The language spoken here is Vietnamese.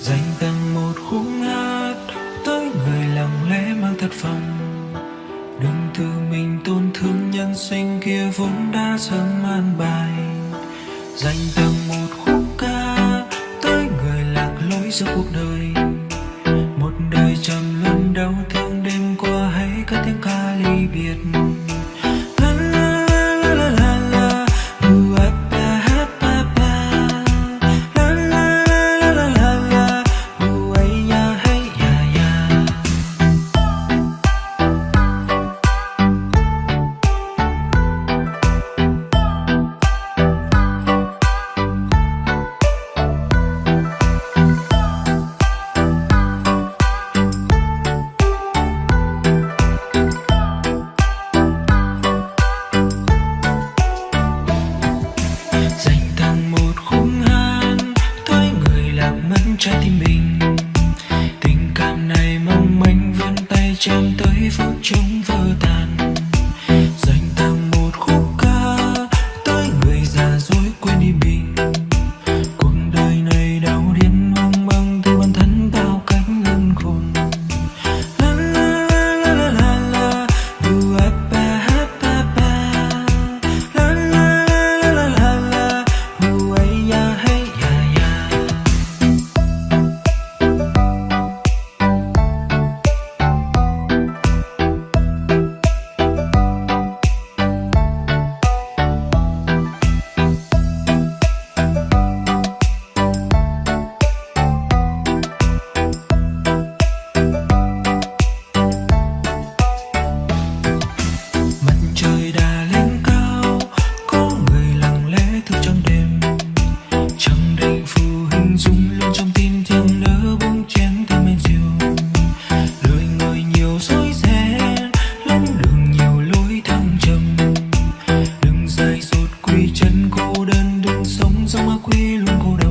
dành tặng một khúc hát tới người lặng lẽ mang thật phòng đừng tự mình tổn thương nhân sinh kia vốn đã sớm an bài. Dành tặng một khúc ca tới người lạc lối giữa cuộc đời. Một đời trầm luân đau thương đêm qua hãy cất tiếng ca ly biệt. trái tim mình. cô đơn đừng sống giống ở quê luôn cô đơn.